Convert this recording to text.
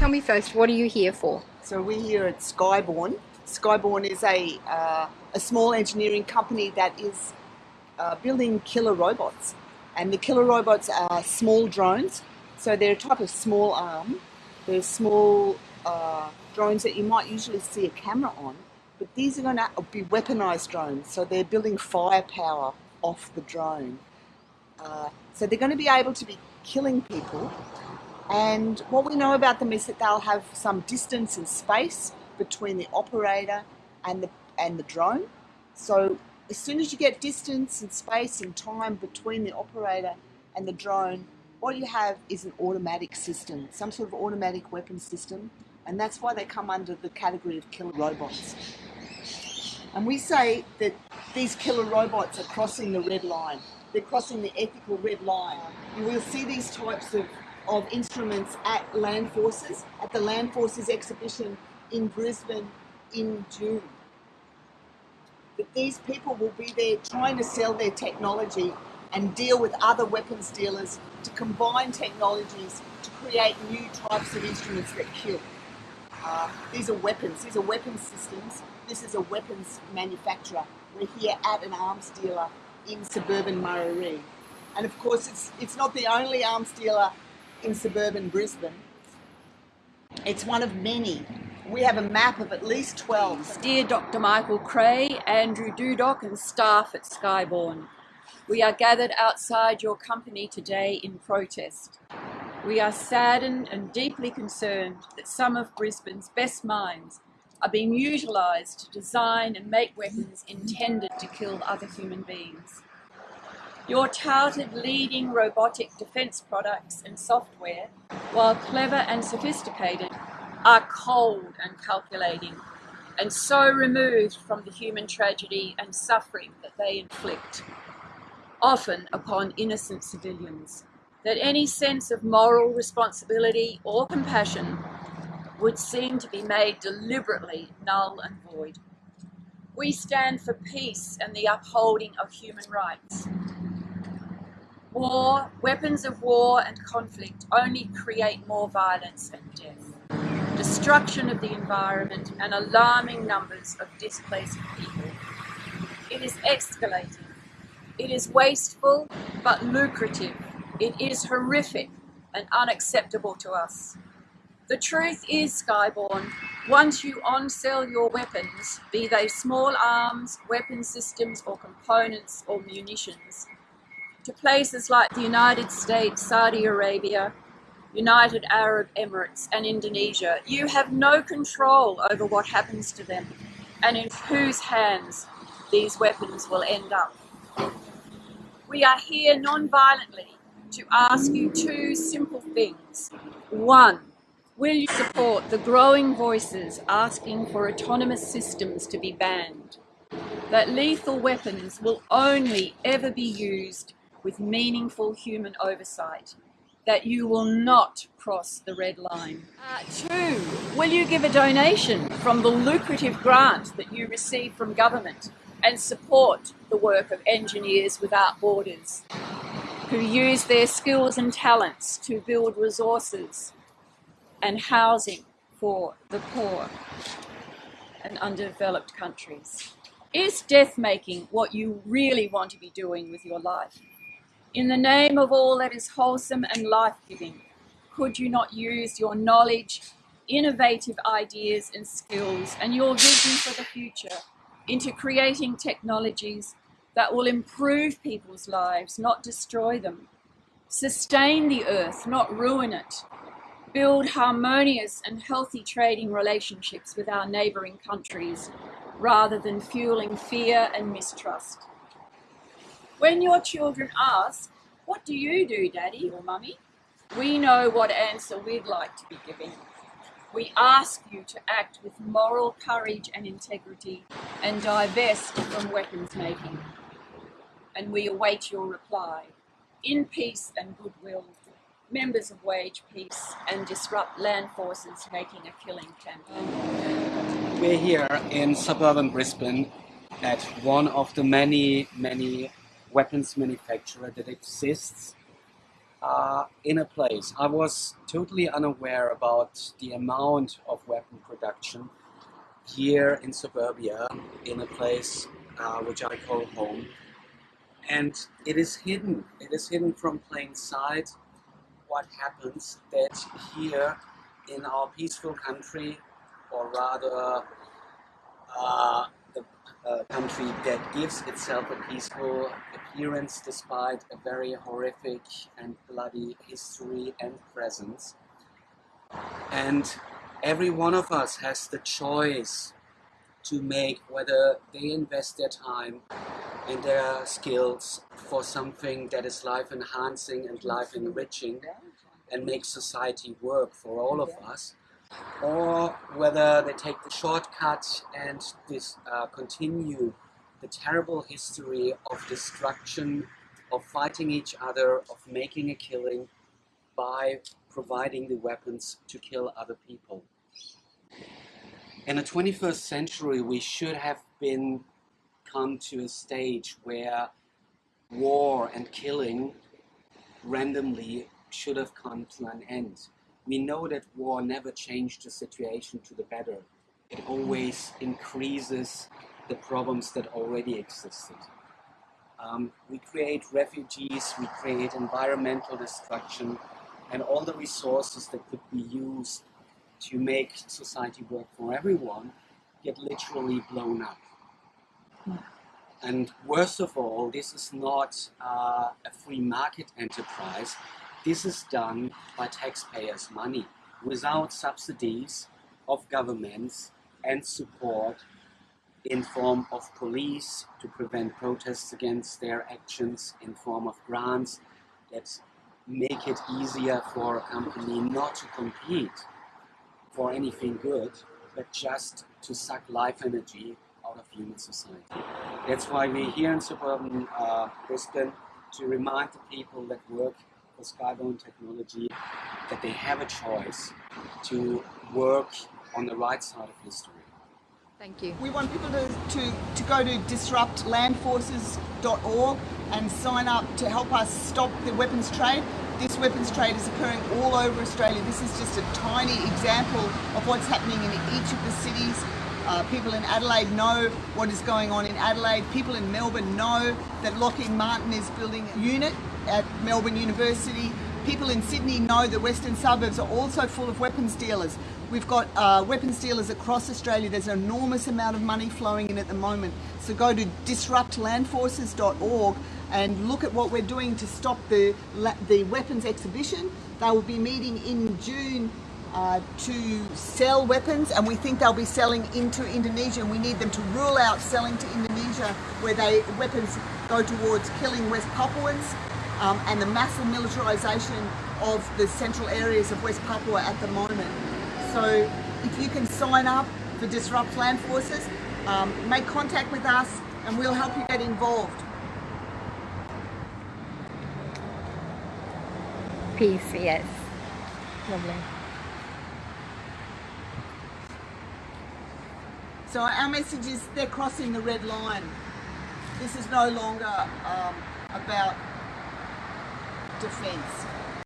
tell me first, what are you here for? So we're here at Skyborn. Skyborn is a, uh, a small engineering company that is uh, building killer robots. And the killer robots are small drones. So they're a type of small arm. They're small uh, drones that you might usually see a camera on. But these are going to be weaponized drones. So they're building firepower off the drone. Uh, so they're going to be able to be killing people and what we know about them is that they'll have some distance and space between the operator and the, and the drone. So as soon as you get distance and space and time between the operator and the drone, what you have is an automatic system, some sort of automatic weapon system, and that's why they come under the category of killer robots. And we say that these killer robots are crossing the red line. They're crossing the ethical red line. You will see these types of of instruments at Land Forces, at the Land Forces exhibition in Brisbane in June. That these people will be there trying to sell their technology and deal with other weapons dealers to combine technologies to create new types of instruments that kill. Uh, these are weapons, these are weapons systems. This is a weapons manufacturer. We're here at an arms dealer in suburban Murarrie. And of course, it's, it's not the only arms dealer in suburban Brisbane. It's one of many. We have a map of at least 12. Dear Dr. Michael Creagh, Andrew Dudok and staff at Skyborn, we are gathered outside your company today in protest. We are saddened and deeply concerned that some of Brisbane's best minds are being utilised to design and make weapons intended to kill other human beings. Your touted leading robotic defence products and software, while clever and sophisticated, are cold and calculating, and so removed from the human tragedy and suffering that they inflict, often upon innocent civilians, that any sense of moral responsibility or compassion would seem to be made deliberately null and void. We stand for peace and the upholding of human rights. War, weapons of war and conflict only create more violence and death, destruction of the environment and alarming numbers of displaced people. It is escalating. It is wasteful but lucrative. It is horrific and unacceptable to us. The truth is, Skyborn, once you on-sell your weapons, be they small arms, weapon systems or components or munitions, to places like the United States, Saudi Arabia, United Arab Emirates and Indonesia, you have no control over what happens to them and in whose hands these weapons will end up. We are here non-violently to ask you two simple things. One, will you support the growing voices asking for autonomous systems to be banned? That lethal weapons will only ever be used with meaningful human oversight, that you will not cross the red line. Uh, two, will you give a donation from the lucrative grant that you receive from government and support the work of Engineers Without Borders, who use their skills and talents to build resources and housing for the poor and underdeveloped countries? Is death making what you really want to be doing with your life? In the name of all that is wholesome and life-giving, could you not use your knowledge, innovative ideas and skills and your vision for the future into creating technologies that will improve people's lives, not destroy them, sustain the earth, not ruin it, build harmonious and healthy trading relationships with our neighbouring countries, rather than fueling fear and mistrust. When your children ask, what do you do, daddy or mummy? We know what answer we'd like to be giving. We ask you to act with moral courage and integrity and divest from weapons making. And we await your reply. In peace and goodwill, members of Wage Peace and Disrupt Land Forces Making a Killing campaign. We're here in suburban Brisbane at one of the many, many weapons manufacturer that exists uh, in a place. I was totally unaware about the amount of weapon production here in suburbia, in a place uh, which I call home. And it is hidden. It is hidden from plain sight what happens that here in our peaceful country, or rather uh, the uh, country that gives itself a peaceful appearance despite a very horrific and bloody history and presence. And every one of us has the choice to make whether they invest their time and their skills for something that is life enhancing and life enriching and make society work for all of us or whether they take the shortcut and this, uh, continue the terrible history of destruction, of fighting each other, of making a killing by providing the weapons to kill other people. In the 21st century, we should have been come to a stage where war and killing randomly should have come to an end. We know that war never changed the situation to the better. It always increases the problems that already existed. Um, we create refugees, we create environmental destruction, and all the resources that could be used to make society work for everyone get literally blown up. And worst of all, this is not uh, a free market enterprise. This is done by taxpayers' money without subsidies of governments and support in form of police to prevent protests against their actions, in form of grants that make it easier for a company not to compete for anything good, but just to suck life energy out of human society. That's why we're here in suburban uh, Brisbane to remind the people that work for Skyborn Technology that they have a choice to work on the right side of history. Thank you. We want people to, to, to go to disruptlandforces.org and sign up to help us stop the weapons trade. This weapons trade is occurring all over Australia. This is just a tiny example of what's happening in each of the cities. Uh, people in Adelaide know what is going on in Adelaide. People in Melbourne know that Lockheed Martin is building a unit at Melbourne University. People in Sydney know that western suburbs are also full of weapons dealers. We've got uh, weapons dealers across Australia. There's an enormous amount of money flowing in at the moment. So go to disruptlandforces.org and look at what we're doing to stop the, the weapons exhibition. They will be meeting in June uh, to sell weapons and we think they'll be selling into Indonesia and we need them to rule out selling to Indonesia where they weapons go towards killing West Papuans um, and the massive militarisation of the central areas of West Papua at the moment. So if you can sign up for Disrupt Land Forces, um, make contact with us and we'll help you get involved. Peace, yes. Lovely. So our message is they're crossing the red line. This is no longer um, about defence.